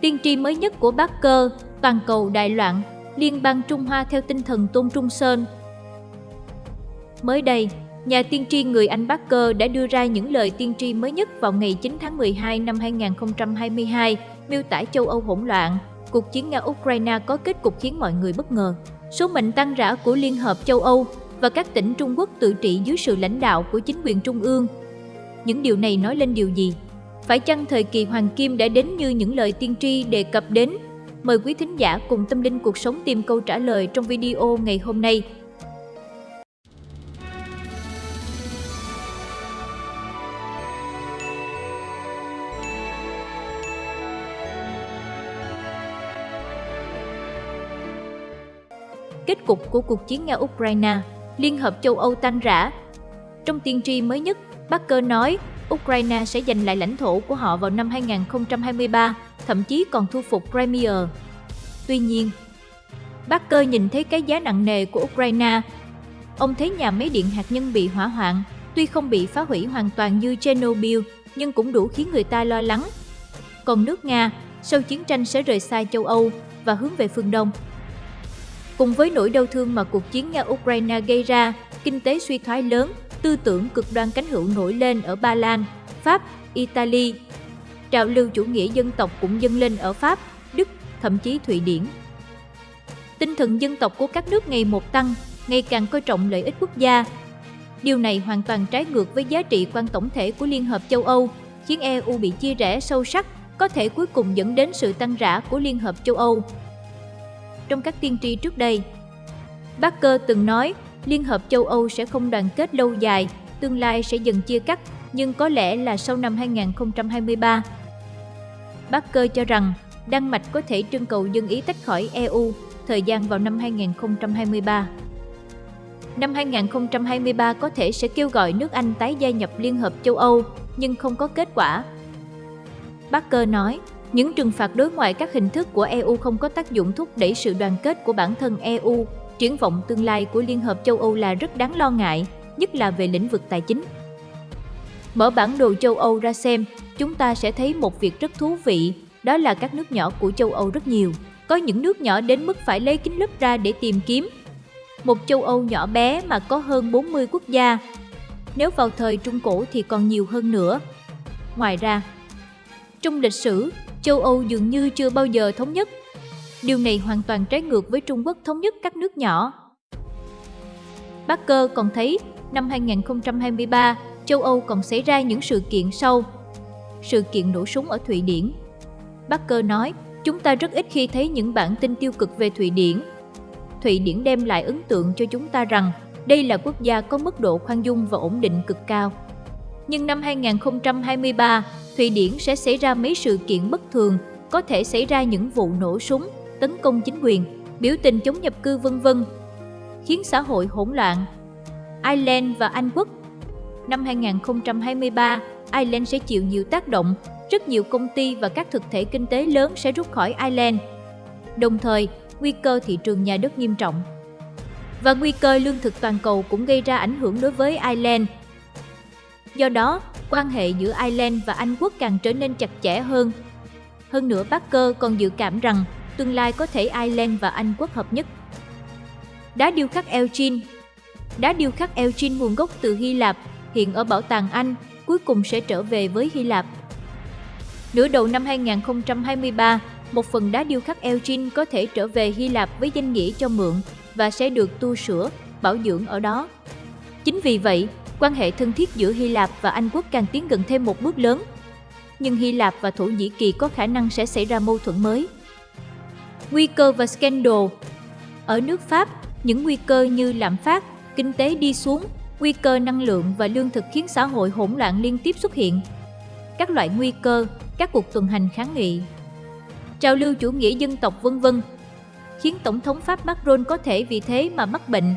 Tiên tri mới nhất của Barker, toàn cầu đại loạn, liên bang Trung Hoa theo tinh thần Tôn Trung Sơn. Mới đây, nhà tiên tri người Anh Barker đã đưa ra những lời tiên tri mới nhất vào ngày 9 tháng 12 năm 2022, miêu tả châu Âu hỗn loạn. Cuộc chiến Nga-Ukraine có kết cục khiến mọi người bất ngờ. Số mệnh tăng rã của Liên hợp châu Âu và các tỉnh Trung Quốc tự trị dưới sự lãnh đạo của chính quyền trung ương. Những điều này nói lên điều gì? Phải chăng thời kỳ Hoàng Kim đã đến như những lời tiên tri đề cập đến? Mời quý thính giả cùng tâm linh cuộc sống tìm câu trả lời trong video ngày hôm nay. Kết cục của cuộc chiến Nga-Ukraine, Liên hợp châu Âu tan rã. Trong tiên tri mới nhất, Barker nói Ukraine sẽ giành lại lãnh thổ của họ vào năm 2023, thậm chí còn thu phục Crimea. Tuy nhiên, Barker nhìn thấy cái giá nặng nề của Ukraine. Ông thấy nhà máy điện hạt nhân bị hỏa hoạn, tuy không bị phá hủy hoàn toàn như Chernobyl, nhưng cũng đủ khiến người ta lo lắng. Còn nước Nga, sau chiến tranh sẽ rời xa châu Âu và hướng về phương Đông. Cùng với nỗi đau thương mà cuộc chiến Nga-Ukraine gây ra, kinh tế suy thoái lớn, tư tưởng cực đoan cánh hữu nổi lên ở Ba Lan, Pháp, Italy. Trào lưu chủ nghĩa dân tộc cũng dâng lên ở Pháp, Đức, thậm chí Thụy Điển. Tinh thần dân tộc của các nước ngày một tăng, ngày càng coi trọng lợi ích quốc gia. Điều này hoàn toàn trái ngược với giá trị quan tổng thể của Liên hợp châu Âu, khiến EU bị chia rẽ sâu sắc, có thể cuối cùng dẫn đến sự tăng rã của Liên hợp châu Âu. Trong các tiên tri trước đây, Barker từng nói Liên hợp châu Âu sẽ không đoàn kết lâu dài, tương lai sẽ dần chia cắt, nhưng có lẽ là sau năm 2023. Barker cho rằng Đan Mạch có thể trưng cầu dân ý tách khỏi EU, thời gian vào năm 2023. Năm 2023 có thể sẽ kêu gọi nước Anh tái gia nhập Liên hợp châu Âu, nhưng không có kết quả. Barker nói, những trừng phạt đối ngoại các hình thức của EU không có tác dụng thúc đẩy sự đoàn kết của bản thân EU triển vọng tương lai của Liên hợp châu Âu là rất đáng lo ngại, nhất là về lĩnh vực tài chính. Mở bản đồ châu Âu ra xem, chúng ta sẽ thấy một việc rất thú vị, đó là các nước nhỏ của châu Âu rất nhiều. Có những nước nhỏ đến mức phải lấy kính lúp ra để tìm kiếm. Một châu Âu nhỏ bé mà có hơn 40 quốc gia. Nếu vào thời Trung Cổ thì còn nhiều hơn nữa. Ngoài ra, trong lịch sử, châu Âu dường như chưa bao giờ thống nhất Điều này hoàn toàn trái ngược với Trung Quốc thống nhất các nước nhỏ. Barker còn thấy năm 2023, châu Âu còn xảy ra những sự kiện sau. Sự kiện nổ súng ở Thụy Điển. Barker nói, chúng ta rất ít khi thấy những bản tin tiêu cực về Thụy Điển. Thụy Điển đem lại ấn tượng cho chúng ta rằng đây là quốc gia có mức độ khoan dung và ổn định cực cao. Nhưng năm 2023, Thụy Điển sẽ xảy ra mấy sự kiện bất thường, có thể xảy ra những vụ nổ súng, tấn công chính quyền, biểu tình chống nhập cư vân vân, khiến xã hội hỗn loạn. Ireland và Anh quốc Năm 2023, Ireland sẽ chịu nhiều tác động, rất nhiều công ty và các thực thể kinh tế lớn sẽ rút khỏi Ireland. Đồng thời, nguy cơ thị trường nhà đất nghiêm trọng. Và nguy cơ lương thực toàn cầu cũng gây ra ảnh hưởng đối với Ireland. Do đó, quan hệ giữa Ireland và Anh quốc càng trở nên chặt chẽ hơn. Hơn nữa, Barker còn dự cảm rằng tương lai có thể Ireland và Anh quốc hợp nhất. Đá điêu khắc Elgin Đá điêu khắc Elgin nguồn gốc từ Hy Lạp, hiện ở Bảo tàng Anh, cuối cùng sẽ trở về với Hy Lạp. Nửa đầu năm 2023, một phần đá điêu khắc Elgin có thể trở về Hy Lạp với danh nghĩa cho mượn và sẽ được tu sửa, bảo dưỡng ở đó. Chính vì vậy, quan hệ thân thiết giữa Hy Lạp và Anh quốc càng tiến gần thêm một bước lớn. Nhưng Hy Lạp và Thổ Nhĩ Kỳ có khả năng sẽ xảy ra mâu thuẫn mới nguy cơ và scandal. Ở nước Pháp, những nguy cơ như lạm phát, kinh tế đi xuống, nguy cơ năng lượng và lương thực khiến xã hội hỗn loạn liên tiếp xuất hiện. Các loại nguy cơ, các cuộc tuần hành kháng nghị, trào lưu chủ nghĩa dân tộc vân vân khiến Tổng thống Pháp Macron có thể vì thế mà mắc bệnh.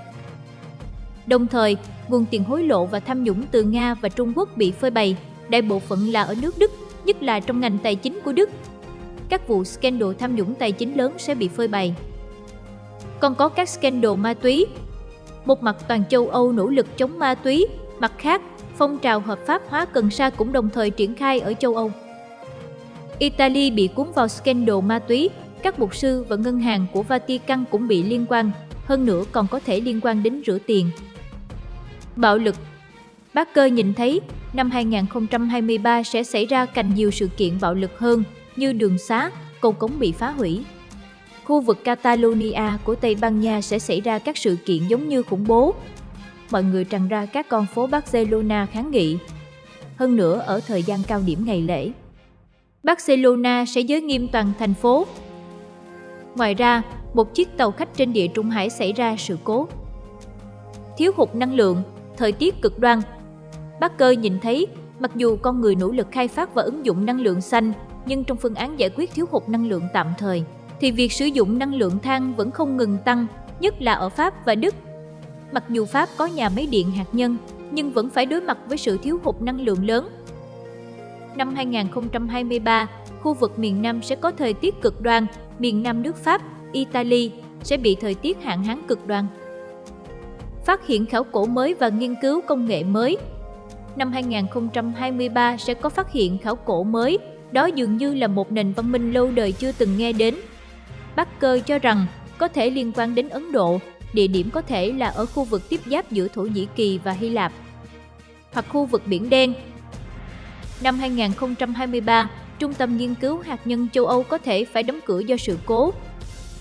Đồng thời, nguồn tiền hối lộ và tham nhũng từ Nga và Trung Quốc bị phơi bày, đại bộ phận là ở nước Đức, nhất là trong ngành tài chính của Đức các vụ scandal tham nhũng tài chính lớn sẽ bị phơi bày. Còn có các scandal ma túy. Một mặt toàn châu Âu nỗ lực chống ma túy, mặt khác, phong trào hợp pháp hóa cần sa cũng đồng thời triển khai ở châu Âu. Italy bị cuốn vào scandal ma túy, các mục sư và ngân hàng của Vatican cũng bị liên quan, hơn nữa còn có thể liên quan đến rửa tiền. Bạo lực Barker nhìn thấy năm 2023 sẽ xảy ra càng nhiều sự kiện bạo lực hơn như đường xá, cầu cống bị phá hủy. Khu vực Catalonia của Tây Ban Nha sẽ xảy ra các sự kiện giống như khủng bố. Mọi người tràn ra các con phố Barcelona kháng nghị. Hơn nữa ở thời gian cao điểm ngày lễ. Barcelona sẽ giới nghiêm toàn thành phố. Ngoài ra, một chiếc tàu khách trên địa Trung Hải xảy ra sự cố. Thiếu hụt năng lượng, thời tiết cực đoan. Barker nhìn thấy, mặc dù con người nỗ lực khai phát và ứng dụng năng lượng xanh, nhưng trong phương án giải quyết thiếu hụt năng lượng tạm thời, thì việc sử dụng năng lượng than vẫn không ngừng tăng, nhất là ở Pháp và Đức. Mặc dù Pháp có nhà máy điện hạt nhân, nhưng vẫn phải đối mặt với sự thiếu hụt năng lượng lớn năm 2023, khu vực miền Nam sẽ có thời tiết cực đoan, miền Nam nước Pháp, Italy sẽ bị thời tiết hạn hán cực đoan. Phát hiện khảo cổ mới và nghiên cứu công nghệ mới Năm 2023 sẽ có phát hiện khảo cổ mới, đó dường như là một nền văn minh lâu đời chưa từng nghe đến. Barker cho rằng có thể liên quan đến Ấn Độ, địa điểm có thể là ở khu vực tiếp giáp giữa Thổ Nhĩ Kỳ và Hy Lạp. Hoặc khu vực Biển Đen, Năm 2023, Trung tâm Nghiên cứu Hạt nhân châu Âu có thể phải đóng cửa do sự cố.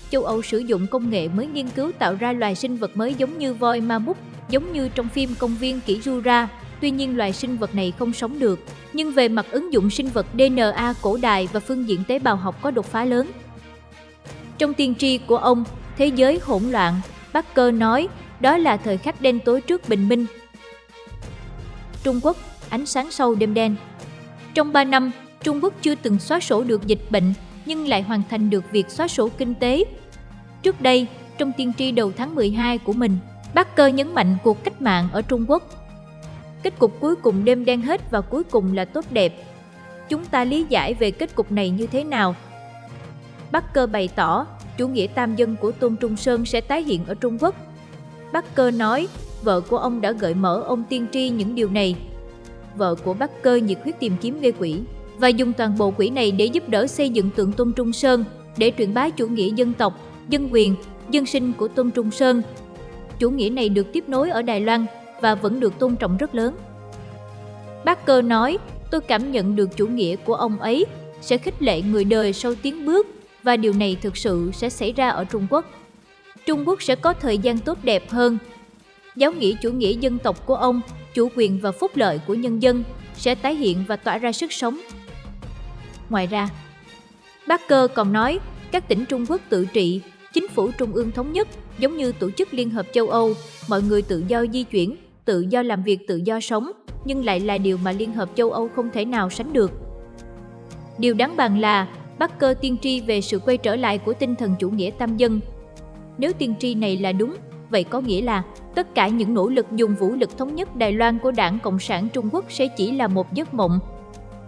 Châu Âu sử dụng công nghệ mới nghiên cứu tạo ra loài sinh vật mới giống như voi ma mút, giống như trong phim Công viên Kỷ Jura. Tuy nhiên loài sinh vật này không sống được, nhưng về mặt ứng dụng sinh vật DNA cổ đại và phương diện tế bào học có đột phá lớn. Trong tiên tri của ông, thế giới hỗn loạn, Barker nói đó là thời khắc đen tối trước bình minh. Trung Quốc, ánh sáng sâu đêm đen trong 3 năm, Trung Quốc chưa từng xóa sổ được dịch bệnh, nhưng lại hoàn thành được việc xóa sổ kinh tế. Trước đây, trong tiên tri đầu tháng 12 của mình, Barker nhấn mạnh cuộc cách mạng ở Trung Quốc. Kết cục cuối cùng đêm đen hết và cuối cùng là tốt đẹp. Chúng ta lý giải về kết cục này như thế nào? Barker bày tỏ, chủ nghĩa tam dân của Tôn Trung Sơn sẽ tái hiện ở Trung Quốc. Barker nói, vợ của ông đã gợi mở ông tiên tri những điều này vợ của Barker nhiệt huyết tìm kiếm gây quỹ và dùng toàn bộ quỹ này để giúp đỡ xây dựng tượng Tôn Trung Sơn để truyền bá chủ nghĩa dân tộc, dân quyền, dân sinh của Tôn Trung Sơn. Chủ nghĩa này được tiếp nối ở Đài Loan và vẫn được tôn trọng rất lớn. Barker nói, tôi cảm nhận được chủ nghĩa của ông ấy sẽ khích lệ người đời sau tiến bước và điều này thực sự sẽ xảy ra ở Trung Quốc. Trung Quốc sẽ có thời gian tốt đẹp hơn. Giáo nghĩa chủ nghĩa dân tộc của ông chủ quyền và phúc lợi của nhân dân sẽ tái hiện và tỏa ra sức sống. Ngoài ra, Barker còn nói các tỉnh Trung Quốc tự trị, chính phủ trung ương thống nhất giống như tổ chức Liên hợp châu Âu, mọi người tự do di chuyển, tự do làm việc, tự do sống, nhưng lại là điều mà Liên hợp châu Âu không thể nào sánh được. Điều đáng bàn là Barker tiên tri về sự quay trở lại của tinh thần chủ nghĩa tam dân. Nếu tiên tri này là đúng, vậy có nghĩa là tất cả những nỗ lực dùng vũ lực thống nhất Đài Loan của Đảng Cộng sản Trung Quốc sẽ chỉ là một giấc mộng.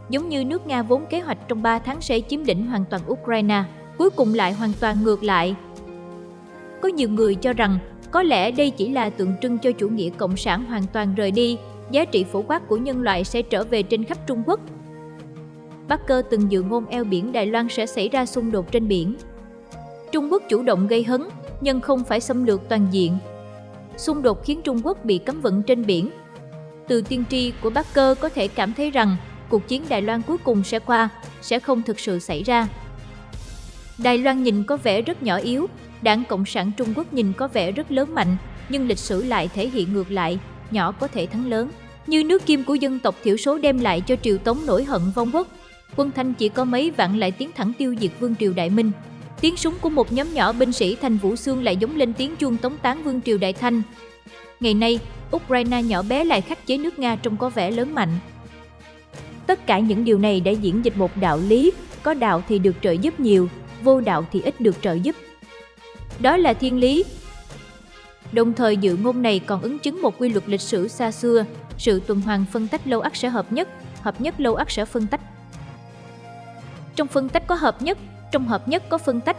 Giống như nước Nga vốn kế hoạch trong 3 tháng sẽ chiếm đỉnh hoàn toàn Ukraine, cuối cùng lại hoàn toàn ngược lại. Có nhiều người cho rằng có lẽ đây chỉ là tượng trưng cho chủ nghĩa cộng sản hoàn toàn rời đi, giá trị phổ quát của nhân loại sẽ trở về trên khắp Trung Quốc. Barker từng dự ngôn eo biển Đài Loan sẽ xảy ra xung đột trên biển. Trung Quốc chủ động gây hấn, nhưng không phải xâm lược toàn diện. Xung đột khiến Trung Quốc bị cấm vận trên biển. Từ tiên tri của Barker có thể cảm thấy rằng cuộc chiến Đài Loan cuối cùng sẽ qua, sẽ không thực sự xảy ra. Đài Loan nhìn có vẻ rất nhỏ yếu, Đảng Cộng sản Trung Quốc nhìn có vẻ rất lớn mạnh, nhưng lịch sử lại thể hiện ngược lại, nhỏ có thể thắng lớn. Như nước kim của dân tộc thiểu số đem lại cho triều Tống nổi hận vong quốc, quân Thanh chỉ có mấy vạn lại tiến thẳng tiêu diệt vương triều Đại Minh. Tiếng súng của một nhóm nhỏ binh sĩ thành Vũ Xương lại giống lên tiếng chuông tống tán vương triều Đại Thanh. Ngày nay, Ukraine nhỏ bé lại khắc chế nước Nga trông có vẻ lớn mạnh. Tất cả những điều này đã diễn dịch một đạo lý, có đạo thì được trợ giúp nhiều, vô đạo thì ít được trợ giúp. Đó là thiên lý. Đồng thời dự ngôn này còn ứng chứng một quy luật lịch sử xa xưa, sự tuần hoàn phân tách lâu ắt sẽ hợp nhất, hợp nhất lâu ắt sẽ phân tách. Trong phân tách có hợp nhất, trong hợp nhất có phân tách.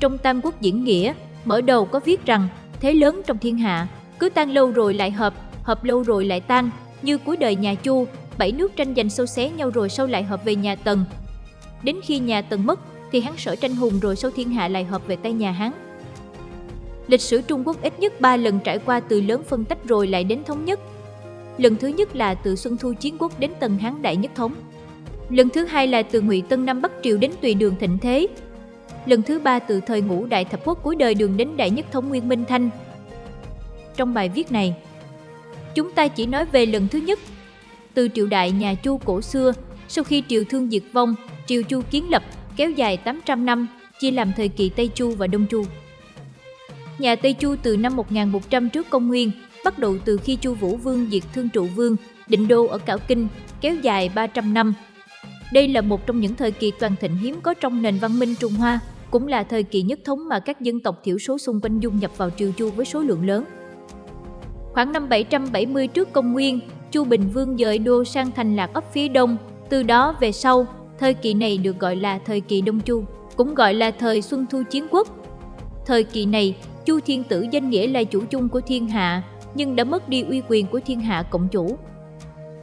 Trong Tam Quốc diễn nghĩa, mở đầu có viết rằng thế lớn trong thiên hạ, cứ tan lâu rồi lại hợp, hợp lâu rồi lại tan, như cuối đời nhà Chu, bảy nước tranh giành sâu xé nhau rồi sau lại hợp về nhà Tần. đến khi nhà Tần mất thì hắn sở tranh hùng rồi sau thiên hạ lại hợp về tay nhà hắn. Lịch sử Trung Quốc ít nhất 3 lần trải qua từ lớn phân tách rồi lại đến thống nhất. Lần thứ nhất là từ Xuân Thu Chiến Quốc đến Tần Hán Đại Nhất Thống. Lần thứ hai là từ Ngụy Tân Năm Bắc Triều đến Tùy Đường Thịnh Thế. Lần thứ ba từ thời ngũ Đại Thập Quốc cuối đời đường đến Đại Nhất Thống Nguyên Minh Thanh. Trong bài viết này, chúng ta chỉ nói về lần thứ nhất. Từ triều đại nhà Chu cổ xưa, sau khi triều Thương diệt vong, triều Chu kiến lập kéo dài 800 năm, chia làm thời kỳ Tây Chu và Đông Chu. Nhà Tây Chu từ năm 1100 trước công nguyên, bắt đầu từ khi Chu Vũ Vương diệt Thương Trụ Vương, định đô ở Cảo Kinh, kéo dài 300 năm. Đây là một trong những thời kỳ toàn thịnh hiếm có trong nền văn minh Trung Hoa, cũng là thời kỳ nhất thống mà các dân tộc thiểu số xung quanh dung nhập vào triều Chu với số lượng lớn. Khoảng năm 770 trước công nguyên, Chu Bình Vương dời đô sang thành Lạc ấp phía đông, từ đó về sau, thời kỳ này được gọi là thời kỳ Đông Chu, cũng gọi là thời Xuân Thu Chiến Quốc. Thời kỳ này, Chu Thiên Tử danh nghĩa là chủ chung của thiên hạ, nhưng đã mất đi uy quyền của thiên hạ cộng chủ.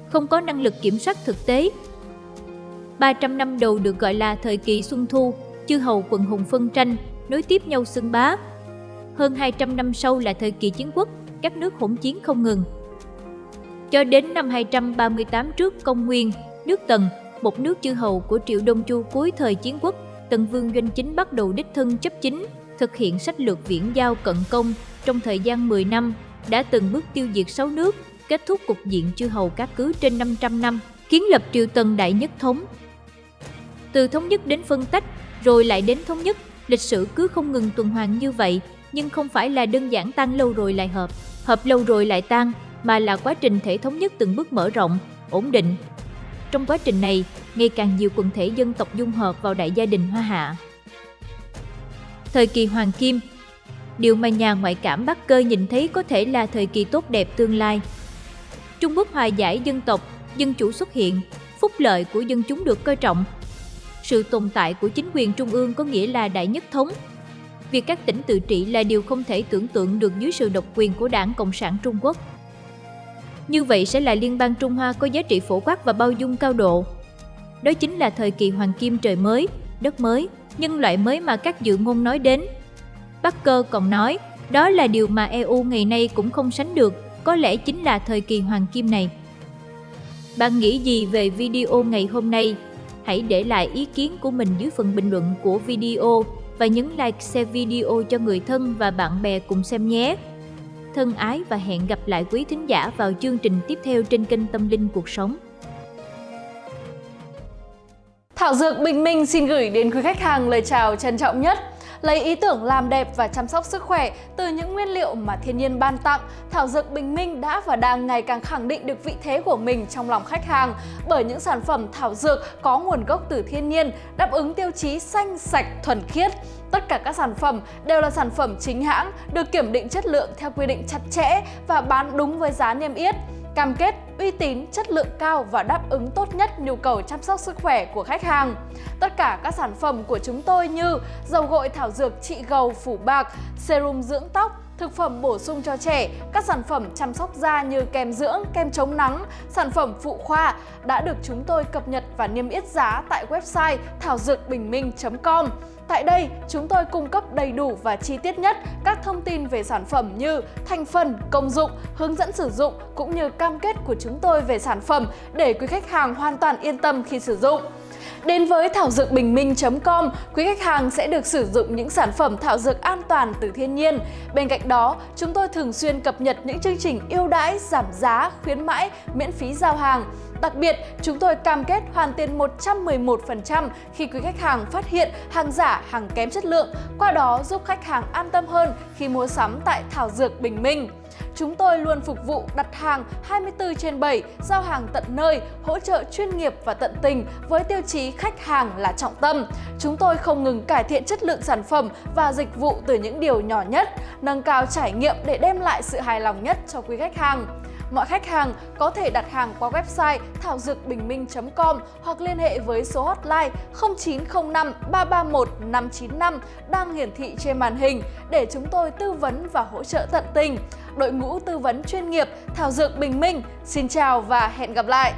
Không có năng lực kiểm soát thực tế. 300 năm đầu được gọi là thời kỳ Xuân Thu, chư hầu quần hùng phân tranh, nối tiếp nhau xưng bá. Hơn 200 năm sau là thời kỳ chiến quốc, các nước hỗn chiến không ngừng. Cho đến năm 238 trước công nguyên, nước Tần, một nước chư hầu của Triệu Đông Chu cuối thời chiến quốc, Tần Vương Doanh Chính bắt đầu đích thân chấp chính, thực hiện sách lược viễn giao cận công trong thời gian 10 năm, đã từng bước tiêu diệt 6 nước, kết thúc cục diện chư hầu các cứ trên 500 năm, kiến lập Triều Tần Đại Nhất Thống. Từ thống nhất đến phân tách, rồi lại đến thống nhất, lịch sử cứ không ngừng tuần hoàn như vậy, nhưng không phải là đơn giản tan lâu rồi lại hợp, hợp lâu rồi lại tan, mà là quá trình thể thống nhất từng bước mở rộng, ổn định. Trong quá trình này, ngày càng nhiều quần thể dân tộc dung hợp vào đại gia đình Hoa Hạ. Thời kỳ Hoàng Kim Điều mà nhà ngoại cảm Bắc Cơ nhìn thấy có thể là thời kỳ tốt đẹp tương lai. Trung Quốc hòa giải dân tộc, dân chủ xuất hiện, phúc lợi của dân chúng được coi trọng. Sự tồn tại của chính quyền trung ương có nghĩa là đại nhất thống. Việc các tỉnh tự trị là điều không thể tưởng tượng được dưới sự độc quyền của đảng Cộng sản Trung Quốc. Như vậy sẽ là liên bang Trung Hoa có giá trị phổ quát và bao dung cao độ. Đó chính là thời kỳ hoàng kim trời mới, đất mới, nhân loại mới mà các dự ngôn nói đến. Bắc Cơ còn nói, đó là điều mà EU ngày nay cũng không sánh được, có lẽ chính là thời kỳ hoàng kim này. Bạn nghĩ gì về video ngày hôm nay? Hãy để lại ý kiến của mình dưới phần bình luận của video và nhấn like share video cho người thân và bạn bè cùng xem nhé. Thân ái và hẹn gặp lại quý thính giả vào chương trình tiếp theo trên kênh Tâm Linh Cuộc Sống. Thảo Dược Bình Minh xin gửi đến quý khách hàng lời chào trân trọng nhất. Lấy ý tưởng làm đẹp và chăm sóc sức khỏe từ những nguyên liệu mà thiên nhiên ban tặng, Thảo Dược Bình Minh đã và đang ngày càng khẳng định được vị thế của mình trong lòng khách hàng bởi những sản phẩm thảo dược có nguồn gốc từ thiên nhiên, đáp ứng tiêu chí xanh, sạch, thuần khiết. Tất cả các sản phẩm đều là sản phẩm chính hãng, được kiểm định chất lượng theo quy định chặt chẽ và bán đúng với giá niêm yết cam kết uy tín, chất lượng cao và đáp ứng tốt nhất nhu cầu chăm sóc sức khỏe của khách hàng. Tất cả các sản phẩm của chúng tôi như dầu gội thảo dược trị gầu phủ bạc, serum dưỡng tóc, thực phẩm bổ sung cho trẻ, các sản phẩm chăm sóc da như kem dưỡng, kem chống nắng, sản phẩm phụ khoa đã được chúng tôi cập nhật và niêm yết giá tại website thảo dược bình minh.com. Tại đây, chúng tôi cung cấp đầy đủ và chi tiết nhất các thông tin về sản phẩm như thành phần, công dụng, hướng dẫn sử dụng cũng như cam kết của chúng tôi về sản phẩm để quý khách hàng hoàn toàn yên tâm khi sử dụng. Đến với thảo dược bình minh.com, quý khách hàng sẽ được sử dụng những sản phẩm thảo dược an toàn từ thiên nhiên. Bên cạnh đó, chúng tôi thường xuyên cập nhật những chương trình ưu đãi, giảm giá, khuyến mãi, miễn phí giao hàng. Đặc biệt, chúng tôi cam kết hoàn tiền 111% khi quý khách hàng phát hiện hàng giả, hàng kém chất lượng, qua đó giúp khách hàng an tâm hơn khi mua sắm tại Thảo Dược Bình Minh. Chúng tôi luôn phục vụ đặt hàng 24 trên 7, giao hàng tận nơi, hỗ trợ chuyên nghiệp và tận tình với tiêu chí khách hàng là trọng tâm. Chúng tôi không ngừng cải thiện chất lượng sản phẩm và dịch vụ từ những điều nhỏ nhất, nâng cao trải nghiệm để đem lại sự hài lòng nhất cho quý khách hàng. Mọi khách hàng có thể đặt hàng qua website thảo dược bình minh.com hoặc liên hệ với số hotline 0905 331 595 đang hiển thị trên màn hình để chúng tôi tư vấn và hỗ trợ tận tình. Đội ngũ tư vấn chuyên nghiệp Thảo Dược Bình Minh, xin chào và hẹn gặp lại!